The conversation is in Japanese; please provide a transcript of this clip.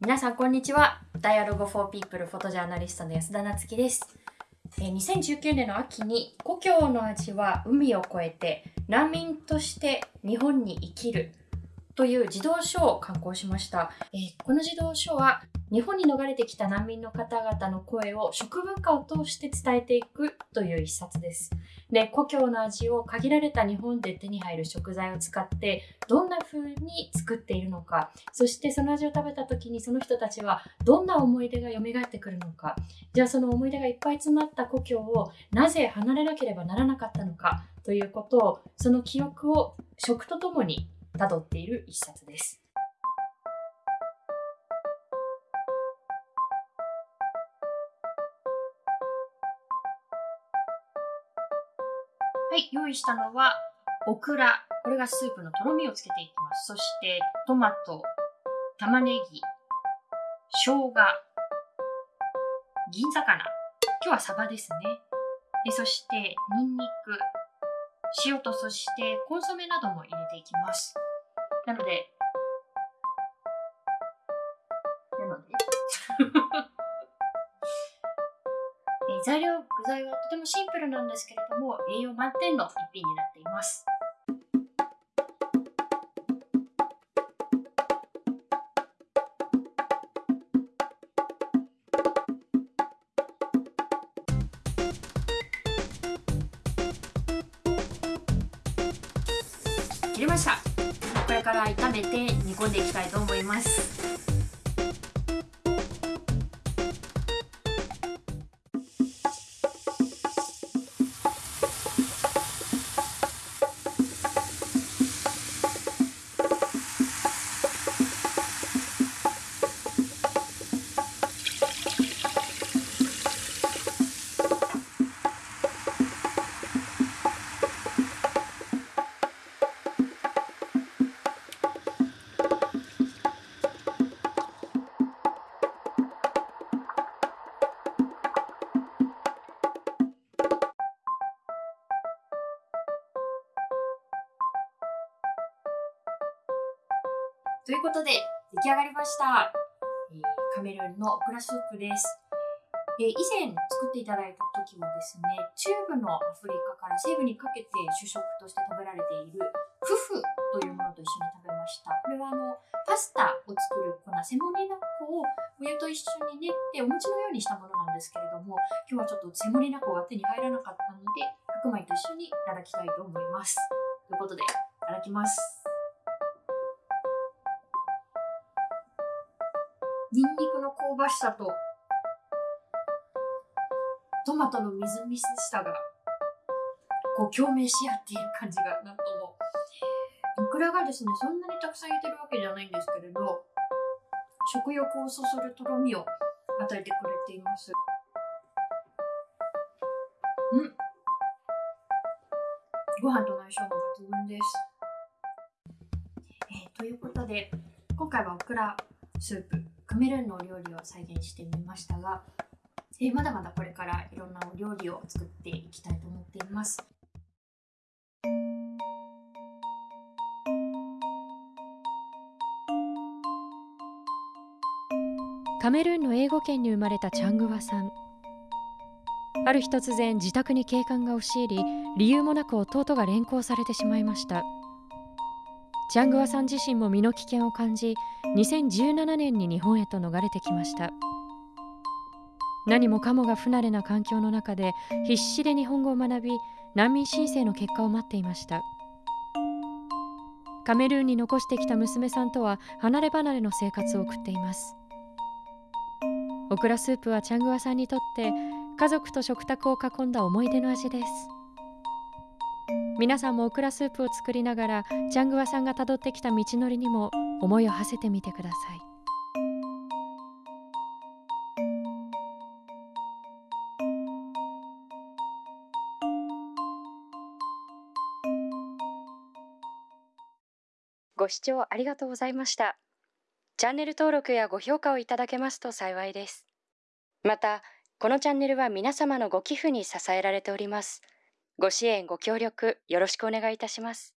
皆さんこんにちは。Dialogue for People フォトジャーナリストの安田なつきです。えー2019年の秋に故郷の味は海を越えて難民として日本に生きるという児童書を刊行しました、えーこの児童書は日本に逃れてきた難民の方々の声を食文化を通して伝えていくという一冊です。で、故郷の味を限られた日本で手に入る食材を使ってどんな風に作っているのか、そしてその味を食べた時にその人たちはどんな思い出が蘇ってくるのか、じゃあその思い出がいっぱい詰まった故郷をなぜ離れなければならなかったのかということを、その記憶を食とともに辿っている一冊です。はい、用意したのはオクラ。これがスープのとろみをつけていきます。そしてトマト、玉ねぎ、生姜、銀魚。今日はサバですね。でそしてニンニク、塩とそしてコンソメなども入れていきます。なので、なので、え材料、具材はとてもシンプルなんですけれども、栄養満点の一品になっています。切れました。から炒めて煮込んでいきたいと思います。ということで、出来上がりました。えカメルーンのオクラスープです。え以前作っていただいた時はですね、中部のアフリカから西部にかけて主食として食べられているフフというものと一緒に食べました。これはあの、パスタを作る粉、セモリナ粉をお湯と一緒に練ってお餅のようにしたものなんですけれども、今日はちょっとセモリナ粉が手に入らなかったので、白米と一緒にいただきたいと思います。ということで、いただきます。ニンニクの香ばしさとトマトのみずみずしさがこう共鳴し合っている感じがなんともオクラがですねそんなにたくさん入れてるわけじゃないんですけれど食欲をそそるとろみを与えてくれています。うん。ご飯との相性も抜群です、えーということで今回はオクラスープ。カメルーンのお料理を再現してみましたが、えーまだまだこれからいろんなお料理を作っていきたいと思っています。カメルーンの英語圏に生まれたチャングワさんある日突然自宅に警官が押し入り理由もなく弟が連行されてしまいましたチャングワさん自身も身の危険を感じ2017年に日本へと逃れてきました。何もかもが不慣れな環境の中で必死で日本語を学び難民申請の結果を待っていました。カメルーンに残してきた娘さんとは離れ離れの生活を送っています。オクラスープはチャングワさんにとって家族と食卓を囲んだ思い出の味です。皆さんもオクラスープを作りながらチャングワさんがたどってきた道のりにも思いを馳せてみてください。ご視聴ありがとうございました。チャンネル登録やご評価をいただけますと幸いです。またこのチャンネルは皆様のご寄付に支えられております。ご支援ご協力よろしくお願いいたします。